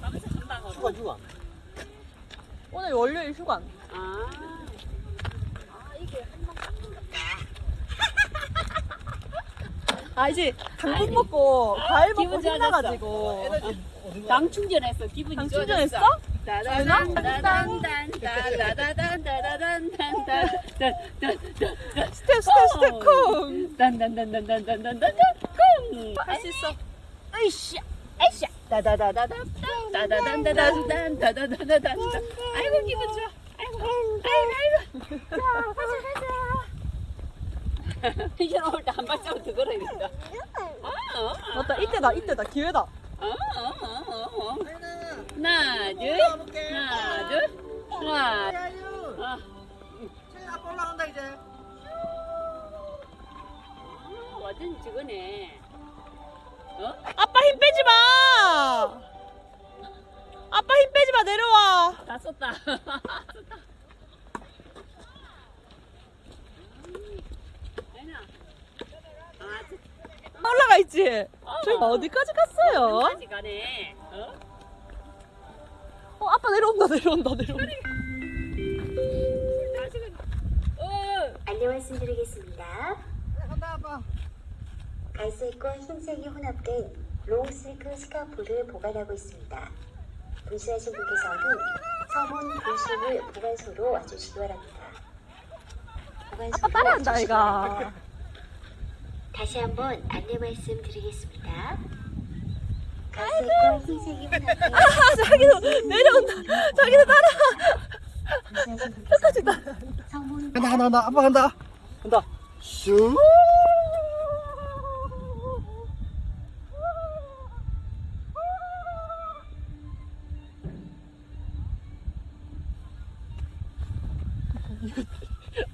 밤새 간다고. 휴가 휴가. 오늘 월요일 휴관. 아. 아, 이게 한번 아 이제 당근 먹고 과일 먹고. 신나가지고 에너지 어디 가? 당 충전했어. 기분이 당 좋아졌어. 충전했어? 따다단 따다단 따다단 따다단 따다단 스텝 스텝 스텝 쿵. 단단단단단단단단 쿵. 할수 있어. 아이씨 아이씨 아, 어. 어, 어, 어, 어, 어. 아. 아, 저거네. 어? 아빠 힘 빼지 마. 아빠 힘 빼지 마 내려와. 다 썼다. 아, 저, 올라가 있지. 저희 어디까지 갔어요? 어디까지 가네. 어? 어 아빠 내려온다 내려온다 내려온다. 어. 안내 말씀드리겠습니다. 간다 아빠. 갈색과 흰색이 혼합된 로우 실크 스카프를 보관하고 있습니다. 분실하신 분께서는 서문 분실물 보관소로 와주시기 바랍니다. 보관소로 아빠 따라한다. 이가. 다시 한번 안내 말씀드리겠습니다. 갈색과 흰색이 혼합된 아 자기도 내려온다. 자기도 따라. 끝까지 따라. 서문 간다 간다 간다 아빠 간다. 간다. 슈.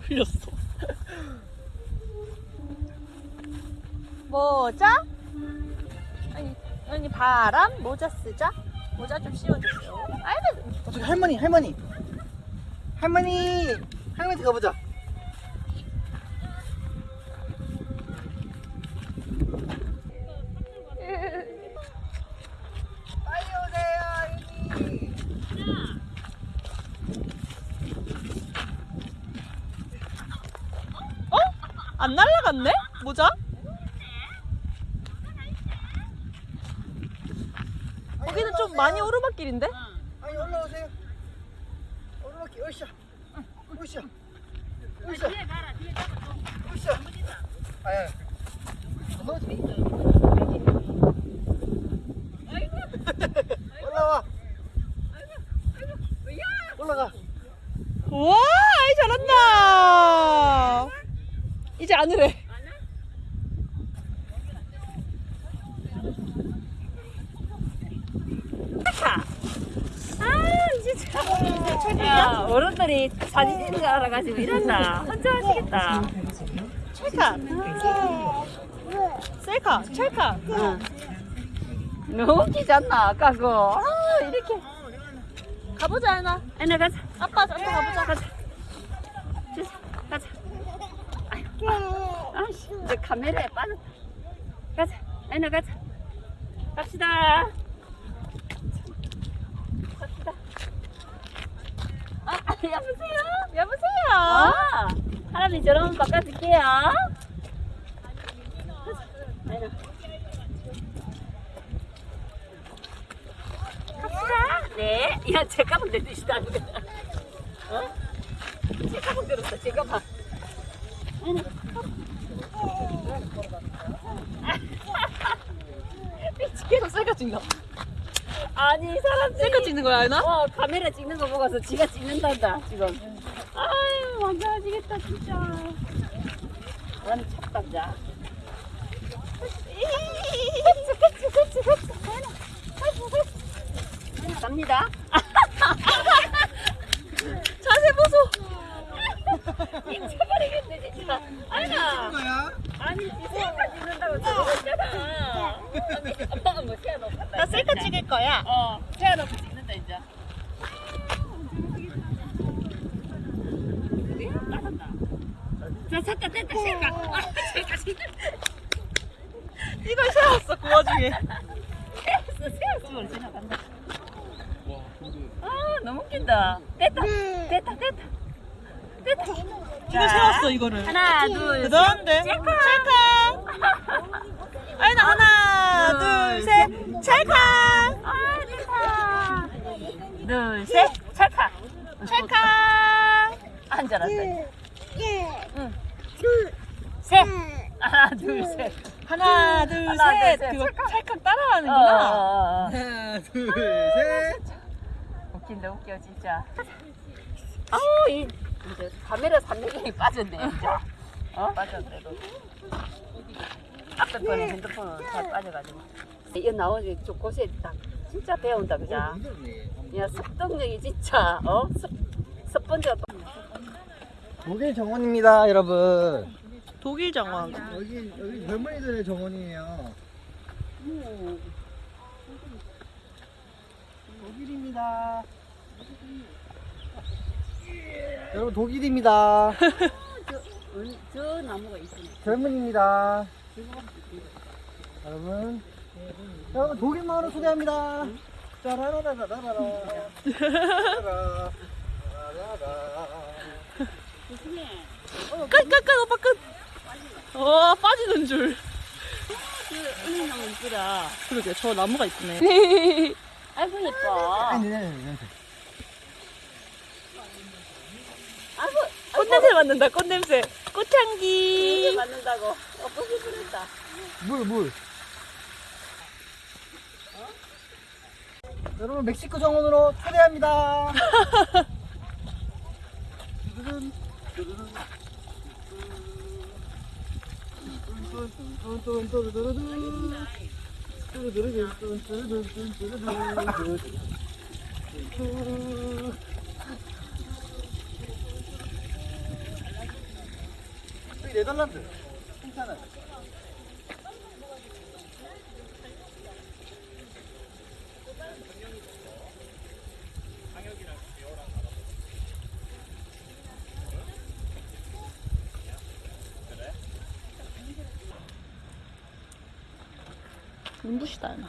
흘렸어. 모자? 아니, 아니 바람 모자 쓰자. 모자 좀 씌워주세요. 아이고, 어, 저기 할머니 할머니. 할머니 할머니 가보자. 안 날라갔네? 모자? 거기는 좀 많이 오르막길인데? 아니 올라오세요. 오르막기 으쌰. 으쌰. 으쌰. 뒤에 가라. 뒤에 가라. 좀 으쌰. 아야. 올라와. 올라가. 아이 잘한다. 이제 안 으래. 안 해? 아. 야, 어른들이 사진 찍는 거 알아가지고 이런다. 혼자 하시겠다. 찰카. 셀카. 응. 너무 웃기지 않나, 아까 그거. 아, 이렇게. 가보자, 하나. 애나 가자. 아빠, 아빠 가보자. 가자. 가자. 아씨, 이제 카메라에 빠졌다. 가자. 애나 가자. 갑시다. 갑시다. 아, 여보세요? 여보세요. 아, 사람이 저러면 바꿔줄게요. 아이고. 갑시다. 네. 야, 제 가방 내드시다. 어? 제 가방 들었어, 제가 방. 계속 셀카 찍나? 아니, 사람들이. 셀카 찍는 거야, 하나? 어, 카메라 찍는 거 보고서 지가 찍는단다, 지금. 아유, 완전 하시겠다, 진짜. 나는 찹담자. 갑니다. 자세 보소. 미쳐버리겠네, 진짜. 아니야. 거야? 아니, 지 셀카 찍는다고 저러잖아. 엄마가 뭐 세워놓고. 나 셀카 찍을 거야. 어, 세워놓고 찍는다, 이제. 자, 잠깐 됐다. 아, 찍는다. 이걸 세웠어, 그 와중에. 세웠어, 세웠어. 지나간다. 됐다. 됐다. 됐다. 됐다. 됐다. 이거 세웠어 이거를. 하나, 둘, 셋. 대단한데? 찰칵. 아이나 하나, 둘, 셋. 찰칵. 아, 됐다. 둘, 셋. 찰칵. 찰칵. 앉아라. 응. 셋. 하나, 둘, 셋. 하나, 둘, 하나, 둘, 셋. 셋. 그거 찰칵. 찰칵 어, 따라하는구나. 어, 어. 하나, 둘, 셋. 웃긴다, 웃겨, 진짜. 아우, 이, 이제 카메라 300원이 빠졌네, 이제. 어? 빠졌대도. 앞에 거는 핸드폰은 잘 빠져가지고. 이거 나오지, 좀 곳에 딱, 진짜 배운다, 그자? 야, 습득력이 진짜, 어? 습, 습번지가 또. 독일 정원입니다, 여러분. 독일 정원. 여기 여기 젊은이들의 정원이에요. 독일입니다. 여러분 독일입니다. 저, 저 나무가 있으네. 젊은입니다. 여러분, 여러분 독일 마을을 소개합니다. 짜라라라라라라. 짜라라라라라. 조심해. 끝, 끝, 끝, 오빠 끝. 어, 빠지는 줄. 그러게, 저 나무가 이쁘네. 아이고, 네. 아이고, 꽃냄새 맡는다, 꽃냄새. 꽃향기. 맞는다고. 어, 뽀기 부렸다. 물, 물. 여러분 멕시코 정원으로 초대합니다. 네덜란드. 괜찮아요. 눈부시다 나.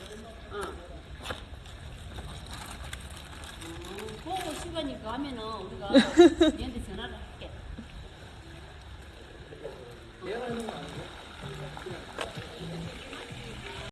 보고 시간이 가면은 우리가 얘한테 전화를 할게.